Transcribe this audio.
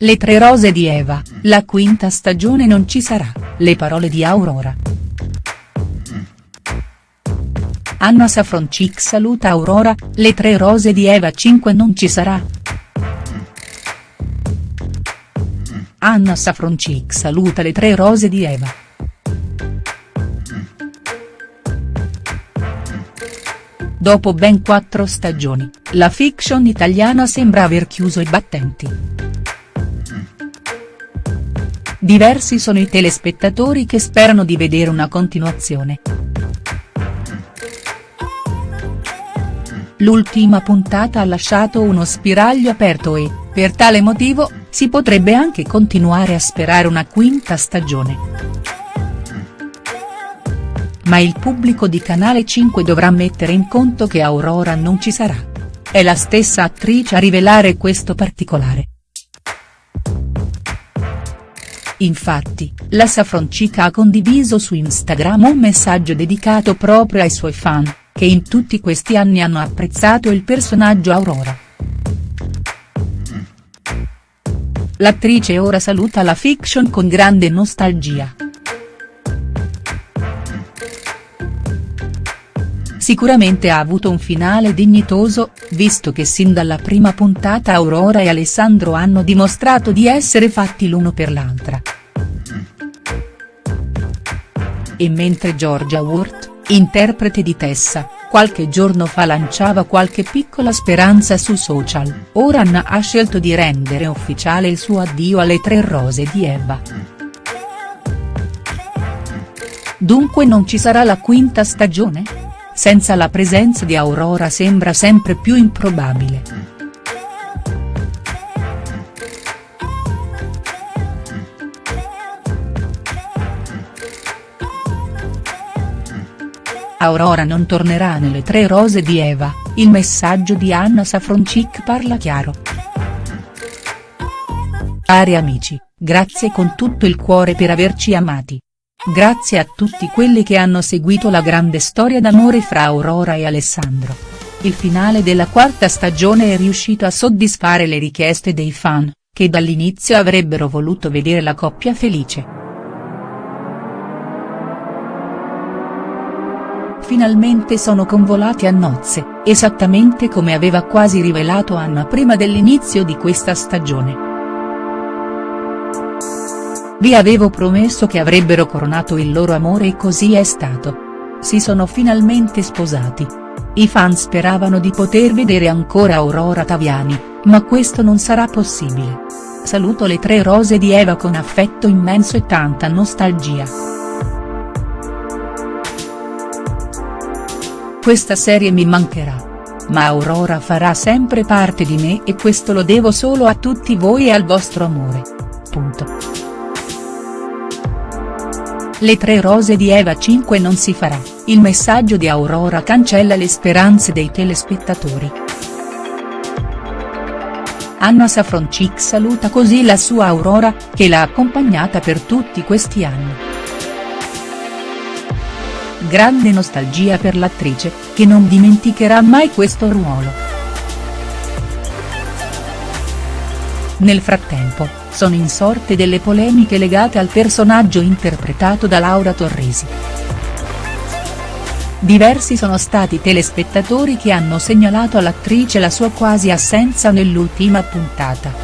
Le tre rose di Eva, la quinta stagione non ci sarà, le parole di Aurora. Anna Safroncic saluta Aurora, le tre rose di Eva 5 non ci sarà. Anna Safroncic saluta le tre rose di Eva. Dopo ben quattro stagioni, la fiction italiana sembra aver chiuso i battenti. Diversi sono i telespettatori che sperano di vedere una continuazione. L'ultima puntata ha lasciato uno spiraglio aperto e, per tale motivo, si potrebbe anche continuare a sperare una quinta stagione. Ma il pubblico di Canale 5 dovrà mettere in conto che Aurora non ci sarà. È la stessa attrice a rivelare questo particolare. Infatti, la Safroncica ha condiviso su Instagram un messaggio dedicato proprio ai suoi fan, che in tutti questi anni hanno apprezzato il personaggio Aurora. L'attrice ora saluta la fiction con grande nostalgia. Sicuramente ha avuto un finale dignitoso, visto che sin dalla prima puntata Aurora e Alessandro hanno dimostrato di essere fatti l'uno per l'altra. E mentre Georgia Worth, interprete di Tessa, qualche giorno fa lanciava qualche piccola speranza su social, ora Anna ha scelto di rendere ufficiale il suo addio alle tre rose di Eva. Dunque non ci sarà la quinta stagione?. Senza la presenza di Aurora sembra sempre più improbabile. Aurora non tornerà nelle tre rose di Eva, il messaggio di Anna Safroncic parla chiaro. Cari amici, grazie con tutto il cuore per averci amati. Grazie a tutti quelli che hanno seguito la grande storia d'amore fra Aurora e Alessandro. Il finale della quarta stagione è riuscito a soddisfare le richieste dei fan, che dall'inizio avrebbero voluto vedere la coppia felice. Finalmente sono convolati a nozze, esattamente come aveva quasi rivelato Anna prima dell'inizio di questa stagione. Vi avevo promesso che avrebbero coronato il loro amore e così è stato. Si sono finalmente sposati. I fan speravano di poter vedere ancora Aurora Taviani, ma questo non sarà possibile. Saluto le tre rose di Eva con affetto immenso e tanta nostalgia. Questa serie mi mancherà. Ma Aurora farà sempre parte di me e questo lo devo solo a tutti voi e al vostro amore. Punto. Le tre rose di Eva 5 non si farà, il messaggio di Aurora cancella le speranze dei telespettatori. Anna Safroncic saluta così la sua Aurora, che l'ha accompagnata per tutti questi anni. Grande nostalgia per l'attrice, che non dimenticherà mai questo ruolo. Nel frattempo, sono insorte delle polemiche legate al personaggio interpretato da Laura Torresi. Diversi sono stati telespettatori che hanno segnalato all'attrice la sua quasi assenza nell'ultima puntata.